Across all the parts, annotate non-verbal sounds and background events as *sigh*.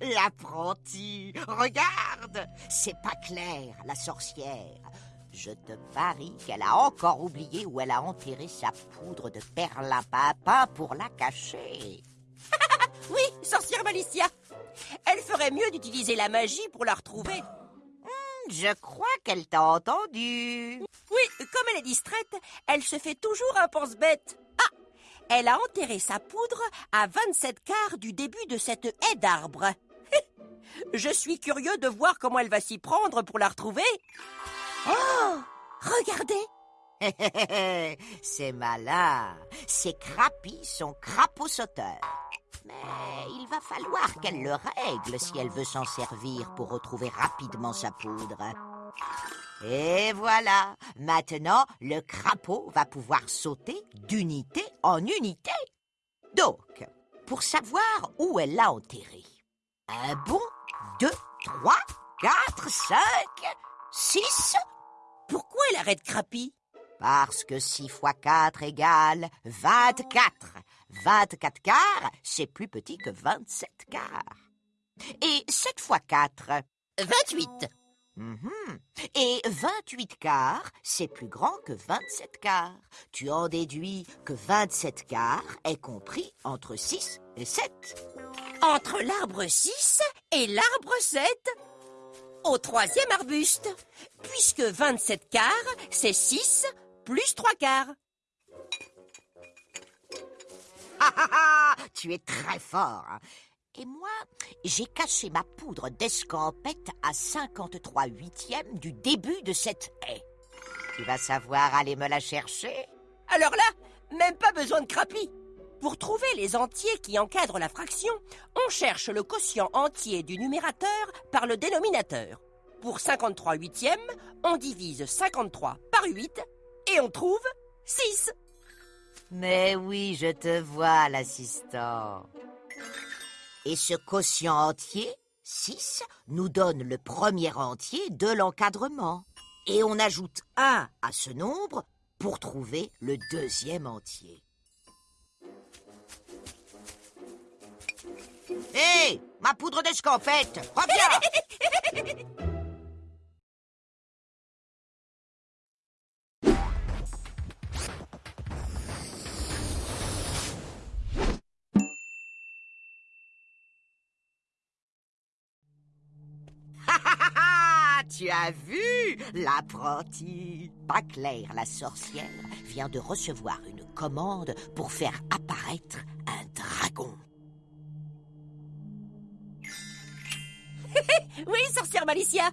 L'apprenti, regarde, c'est pas clair, la sorcière. Je te parie qu'elle a encore oublié où elle a enterré sa poudre de perlimpinpin pour la cacher. *laughs* Oui, sorcière Malicia. Elle ferait mieux d'utiliser la magie pour la retrouver. Je crois qu'elle t'a entendu. Oui, comme elle est distraite, elle se fait toujours un pense-bête. Ah Elle a enterré sa poudre à 27 quarts du début de cette haie d'arbres. *laughs* Je suis curieux de voir comment elle va s'y prendre pour la retrouver. Oh Regardez *laughs* C'est malin. Ces crapis sont crapauds sauteurs. Mais il va falloir qu'elle le règle si elle veut s'en servir pour retrouver rapidement sa poudre. Et voilà, maintenant le crapaud va pouvoir sauter d'unité en unité. Donc, pour savoir où elle l'a enterré, un bon, deux, trois, quatre, cinq, six. Pourquoi elle arrête Crapi? Parce que 6 fois 4 égale 24. 24 quarts, c'est plus petit que 27 quarts. Et 7 fois 4 28. Mhm. Et 28 quarts, c'est plus grand que 27 quarts. Tu en déduis que 27 quarts est compris entre 6 et 7. Entre l'arbre 6 et l'arbre 7 Au troisième arbuste, puisque 27 quarts, c'est 6 plus 3 quarts. Ah ah ah Tu es très fort. Et moi, j'ai caché ma poudre d'escampette à 53 huitièmes du début de cette haie. Tu vas savoir aller me la chercher Alors là, même pas besoin de Crapi. Pour trouver les entiers qui encadrent la fraction, on cherche le quotient entier du numérateur par le dénominateur. Pour 53 huitièmes, on divise 53 par 8 et on trouve 6. Mais oui, je te vois, l'assistant. Et ce quotient entier, 6, nous donne le premier entier de l'encadrement. Et on ajoute 1 à ce nombre pour trouver le deuxième entier. Hé Ma poudre d'escampette Reviens Ah, tu as vu? L'apprenti. Pas clair, la sorcière vient de recevoir une commande pour faire apparaître un dragon. Oui, sorcière Malicia.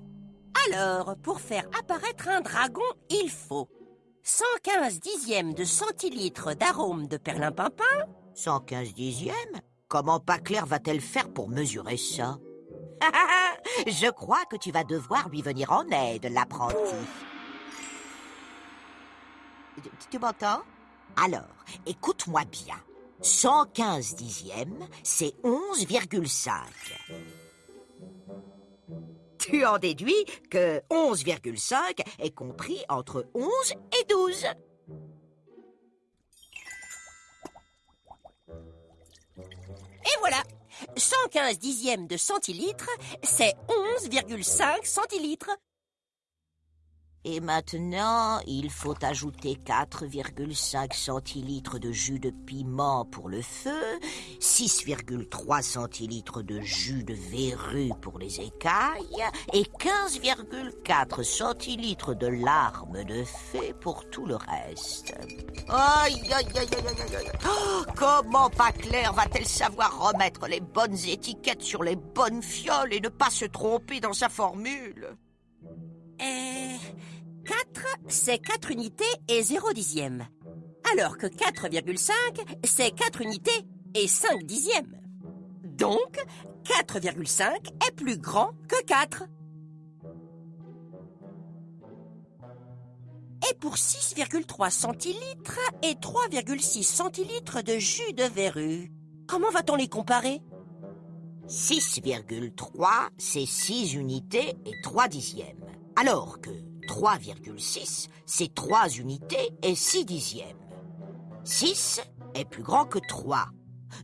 Alors, pour faire apparaître un dragon, il faut 115 dixièmes de centilitres d'arôme de perlimpinpin, 115 dixièmes? Comment pas clair va-t-elle faire pour mesurer ça? Je crois que tu vas devoir lui venir en aide, l'apprenti. Tu m'entends? Alors, écoute-moi bien. 115 dixièmes, c'est 11,5. Tu en déduis que 11,5 est compris entre 11 et 12. et voilà 115 dixièmes de centilitres, c'est 11,5 centilitres. Et maintenant, il faut ajouter 4,5 centilitres de jus de piment pour le feu, 6,3 centilitres de jus de verrue pour les écailles et 15,4 centilitres de larmes de fée pour tout le reste. Aïe, aïe, aïe, aïe, aïe. Oh, comment pas Claire va-t-elle savoir remettre les bonnes étiquettes sur les bonnes fioles et ne pas se tromper dans sa formule? Et 4, c'est 4 unités et 0 dixième. Alors que 4,5, c'est 4 unités et 5 dixièmes. Donc, 4,5 est plus grand que 4. Et pour 6,3 centilitres et 3,6 centilitres de jus de verrue, comment va-t-on les comparer? 6,3, c'est 6 unités et 3 dixièmes. Alors que 3,6, c'est 3 unités et 6 dixièmes. 6 est plus grand que 3.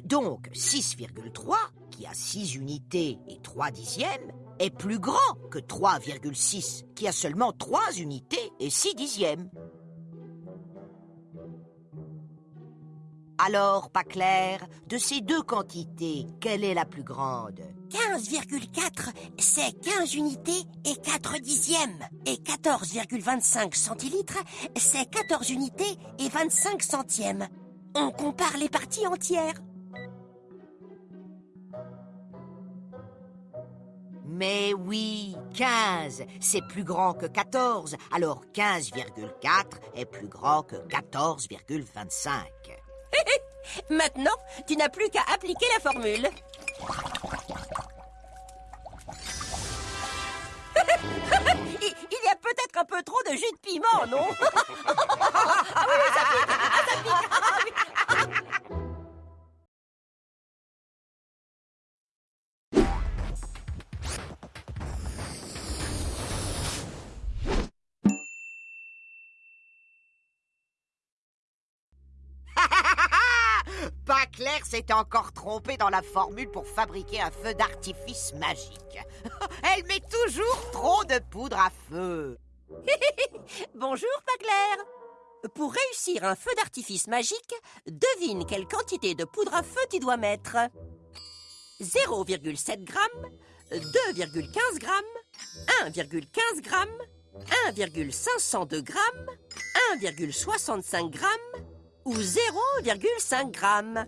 Donc 6,3, qui a 6 unités et 3 dixièmes, est plus grand que 3,6, qui a seulement 3 unités et 6 dixièmes. Alors, pas clair, de ces deux quantités, quelle est la plus grande? 15,4, c'est 15 unités et 4 dixièmes. Et 14,25 centilitres, c'est 14 unités et 25 centièmes. On compare les parties entières. Mais oui, 15, c'est plus grand que 14, alors 15,4 est plus grand que 14,25. *laughs* Maintenant, tu n'as plus qu'à appliquer la formule. *laughs* il, y a peut-être un peu trop de jus de piment, non? *laughs* Pas clair s'est encore trompé dans la formule pour fabriquer un feu d'artifice magique. *laughs* Elle met toujours trop de poudre à feu. *laughs* Bonjour, pas. Pour réussir un feu d'artifice magique, devine quelle quantité de poudre à feu tu dois mettre. 0,7 grammes, 2,15 grammes, 1,15 grammes, 1,502 grammes, 1,65 grammes ou 0,5 grammes.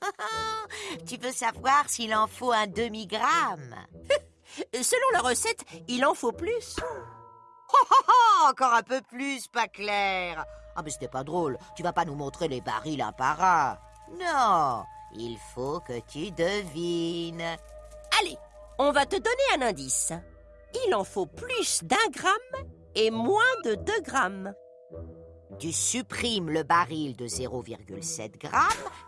*laughs* tu veux savoir s'il en faut un demi-gramme? *laughs* Selon la recette, il en faut plus. *laughs* Encore un peu plus, pas clair. Ah, mais c'était pas drôle. Tu vas pas nous montrer les barils un par un. Non, il faut que tu devines. Allez, on va te donner un indice. Il en faut plus d'un gramme et moins de 2 grammes. Tu supprimes le baril de 0,7 grammes,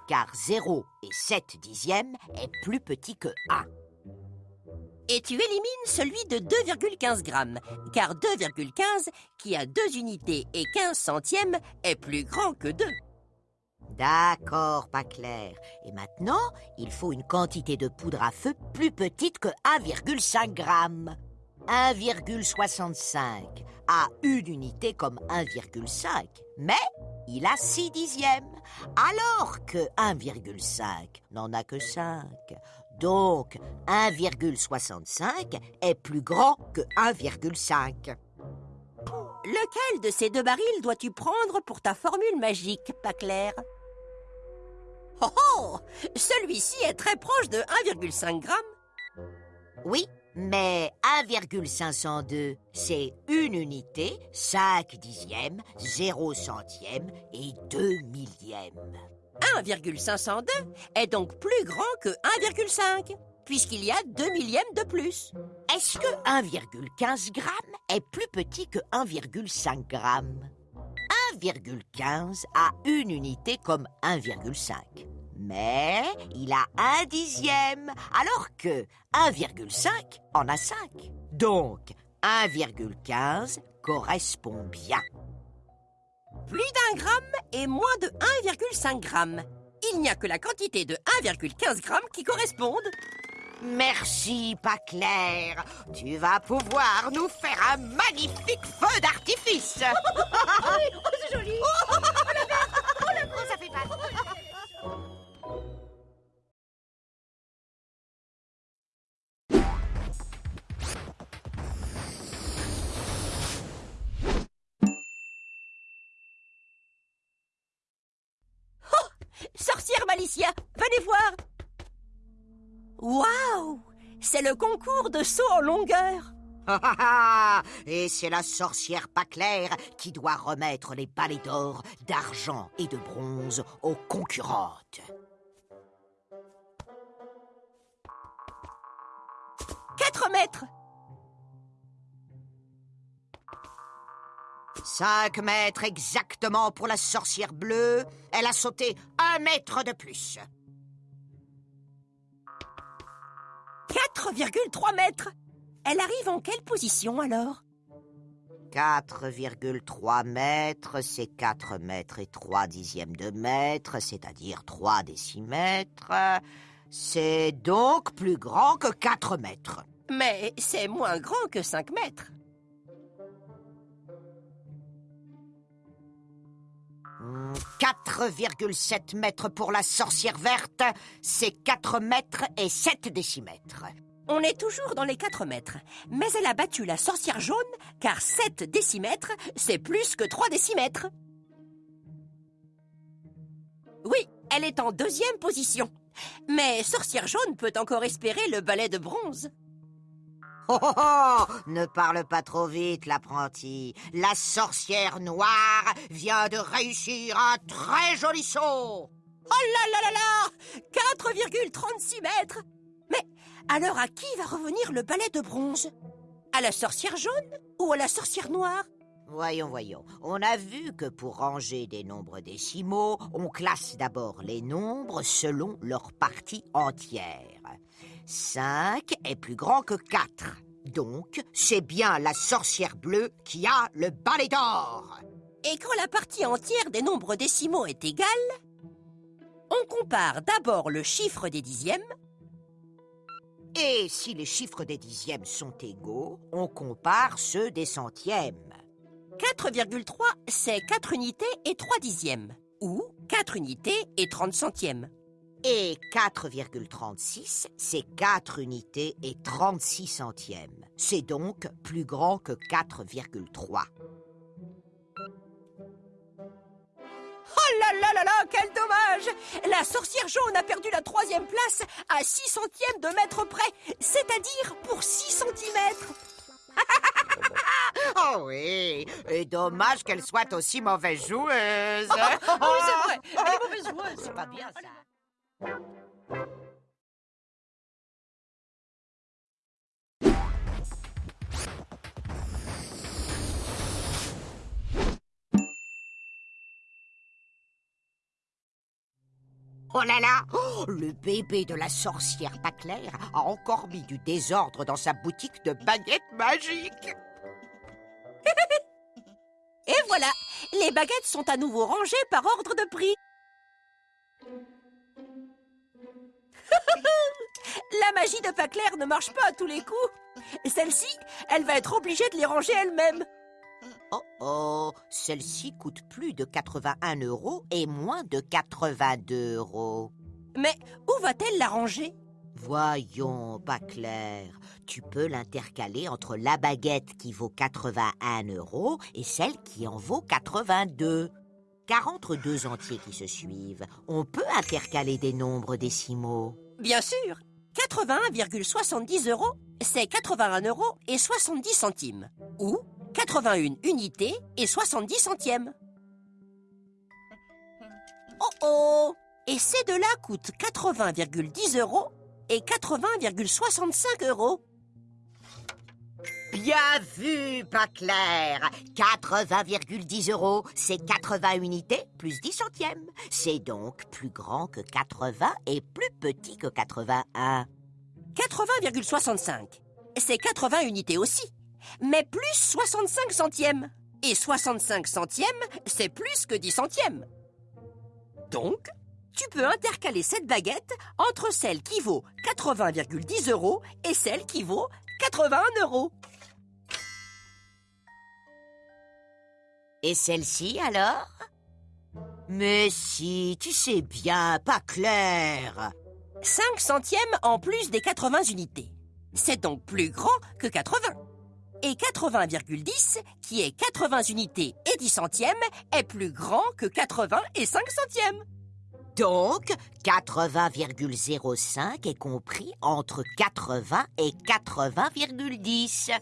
car 0 et 7 dixièmes est plus petit que 1. Et tu élimines celui de 2,15 grammes, car 2,15, qui a 2 unités et 15 centièmes, est plus grand que 2. D'accord, pas clair. Et maintenant, il faut une quantité de poudre à feu plus petite que 1,5 gramme. 1,65 a une unité comme 1,5, mais il a 6 dixièmes, alors que 1,5 n'en a que 5. Donc 1,65 est plus grand que 1,5. Lequel de ces deux barils dois-tu prendre pour ta formule magique, pas clair Oh oh Celui-ci est très proche de 1,5 grammes. Oui, mais 1,502, c'est une unité, 5 dixièmes, 0 centième et 2 millièmes. 1,502 est donc plus grand que 1,5, puisqu'il y a 2 millièmes de plus. Est-ce que 1,15 gramme est plus petit que 1,5 gramme 1,15 a une unité comme 1,5. Mais il a un dixième, alors que 1,5 en a 5. Donc 1,15 correspond bien. Plus d'un gramme et moins de 1,5 gramme. Il n'y a que la quantité de 1,15 gramme qui corresponde. Merci, pas clair. Tu vas pouvoir nous faire un magnifique feu d'artifice. *laughs* oh, c'est joli *laughs* Oh, ça fait mal. Malicia, venez voir. Waouh C'est le concours de saut en longueur. Et c'est la sorcière pas claire qui doit remettre les balais d'or, d'argent et de bronze aux concurrentes. Quatre mètres 5 mètres exactement pour la sorcière bleue. Elle a sauté un mètre de plus. 4,3 mètres Elle arrive en quelle position alors? 4,3 mètres, c'est 4 mètres et 3 dixièmes de mètre, c'est-à-dire 3 décimètres. C'est donc plus grand que 4 mètres. Mais c'est moins grand que 5 mètres. 4,7 mètres pour la sorcière verte, c'est 4 mètres et 7 décimètres. On est toujours dans les 4 mètres. Mais elle a battu la sorcière jaune, car 7 décimètres, c'est plus que 3 décimètres. Oui, elle est en deuxième position. Mais sorcière jaune peut encore espérer le balai de bronze. Oh, oh, oh Ne parle pas trop vite, l'apprenti. La sorcière noire vient de réussir un très joli saut. Oh là là là là 4,36 mètres Mais alors à qui va revenir le balai de bronze? À la sorcière jaune ou à la sorcière noire? Voyons, voyons. On a vu que pour ranger des nombres décimaux, on classe d'abord les nombres selon leur partie entière. 5 est plus grand que 4. Donc, c'est bien la sorcière bleue qui a le balai d'or. Et quand la partie entière des nombres décimaux est égale, on compare d'abord le chiffre des dixièmes. Et si les chiffres des dixièmes sont égaux, on compare ceux des centièmes. 4,3, c'est 4 unités et 3 dixièmes, ou 4 unités et 30 centièmes. Et 4,36, c'est 4 unités et 36 centièmes. C'est donc plus grand que 4,3. Oh là là là là, quel dommage La sorcière jaune a perdu la troisième place à 6 centièmes de mètre près, c'est-à-dire pour 6 centimètres. *laughs* oh oui, et dommage qu'elle soit aussi mauvaise joueuse. Oh, *laughs* oui, c'est vrai, elle est mauvaise joueuse. C'est pas bien ça. Oh là là oh, Le bébé de la sorcière pas claire a encore mis du désordre dans sa boutique de baguettes magiques. Et voilà, les baguettes sont à nouveau rangées par ordre de prix. La magie de pas clair ne marche pas à tous les coups. Celle-ci, elle va être obligée de les ranger elle-même. Oh oh, celle-ci coûte plus de 81 euros et moins de 82 euros. Mais où va-t-elle la ranger? Voyons, pas clair. Tu peux l'intercaler entre la baguette qui vaut 81 euros et celle qui en vaut 82. Car entre deux entiers qui se suivent, on peut intercaler des nombres décimaux. Bien sûr 81,70 euros, c'est 81 euros et 70 centimes. Ou 81 unités et 70 centièmes. Oh oh Et ces deux-là coûtent 80,10 euros et 80,65 euros. Bien vu, pas clair. 80,10 euros, c'est 80 unités plus 10 centièmes. C'est donc plus grand que 80 et plus petit que 81. 80,65, c'est 80 unités aussi, mais plus 65 centièmes. Et 65 centièmes, c'est plus que 10 centièmes. Donc, tu peux intercaler cette baguette entre celle qui vaut 80,10 euros et celle qui vaut 81 euros. Et celle-ci alors? Mais si, tu sais bien, pas clair. 5 centièmes en plus des 80 unités. C'est donc plus grand que 80. Et 80,10, qui est 80 unités et 10 centièmes, est plus grand que 80 et 5 centièmes. Donc, 80,05 est compris entre 80 et 80,10. Hé,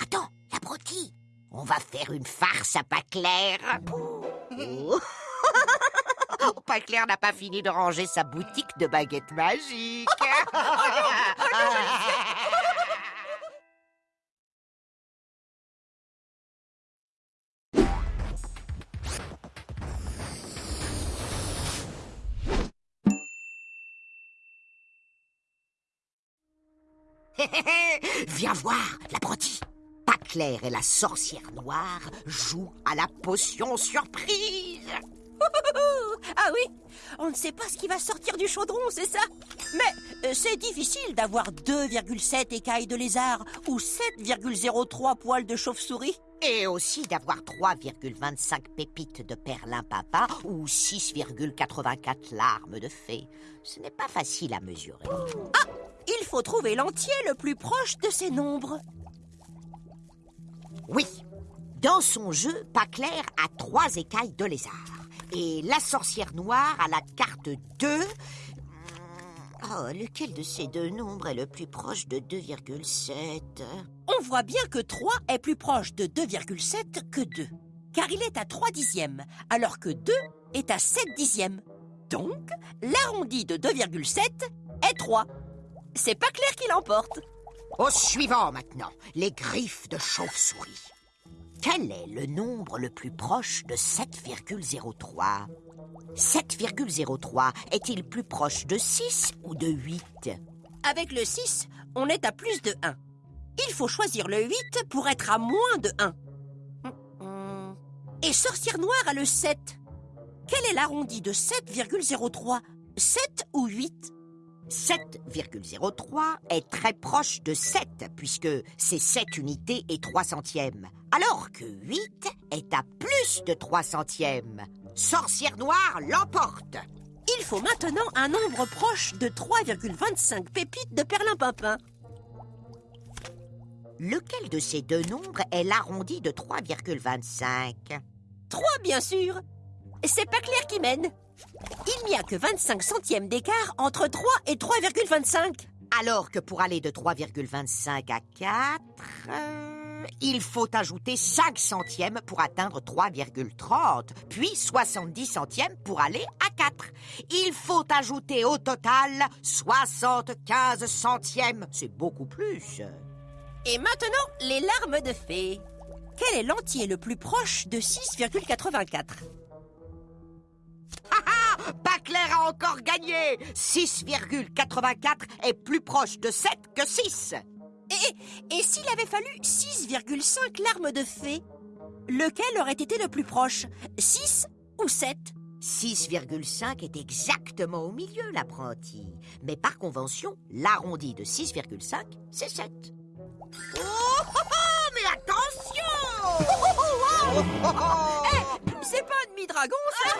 attends, l'abruti On va faire une farce à pas clair. Oh. *laughs* pas clair n'a pas fini de ranger sa boutique de baguettes magiques. *laughs* Viens voir, l'apprenti. Pas clair et la sorcière noire jouent à la potion surprise. *laughs* Ah oui On ne sait pas ce qui va sortir du chaudron, c'est ça? Mais euh, c'est difficile d'avoir 2,7 écailles de lézard ou 7,03 poils de chauve-souris. Et aussi d'avoir 3,25 pépites de perlimpinpin ou 6,84 larmes de fée. Ce n'est pas facile à mesurer. Ah Il faut trouver l'entier le plus proche de ces nombres. Oui, dans son jeu, Paclair a trois écailles de lézard. Et la sorcière noire a la carte 2. Oh, lequel de ces deux nombres est le plus proche de 2,7 On voit bien que 3 est plus proche de 2,7 que 2. Car il est à 3 dixièmes, alors que 2 est à 7 dixièmes. Donc, l'arrondi de 2,7 est 3. C'est pas clair qui l'emporte. Au suivant maintenant, les griffes de chauve-souris. Quel est le nombre le plus proche de 7,03 7,03 est-il plus proche de 6 ou de 8 Avec le 6, on est à plus de 1. Il faut choisir le 8 pour être à moins de 1. Et Sorcière Noire a le 7. Quel est l'arrondi de 7,03 7 ou 8 7,03 est très proche de 7 puisque c'est 7 unités et 3 centièmes, alors que 8 est à plus de 3 centièmes. Sorcière Noire l'emporte. Il faut maintenant un nombre proche de 3,25 pépites de perlimpinpin. Lequel de ces deux nombres est l'arrondi de 3,25 3 bien sûr. C'est pas clair qui mène. Il n'y a que 25 centièmes d'écart entre 3 et 3,25. Alors que pour aller de 3,25 à 4, euh, il faut ajouter 5 centièmes pour atteindre 3,30, puis 70 centièmes pour aller à 4. Il faut ajouter au total 75 centièmes. C'est beaucoup plus. Et maintenant, les larmes de fée. Quel est l'entier le plus proche de 6,84 Baclair a encore gagné 6,84 est plus proche de 7 que 6 Et, et s'il avait fallu 6,5 larmes de fée, lequel aurait été le plus proche 6 ou 7 6,5 est exactement au milieu, l'apprenti. Mais par convention, l'arrondi de 6,5, c'est 7. Oh, oh, oh, mais attention Eh, C'est pas un demi-dragon, ça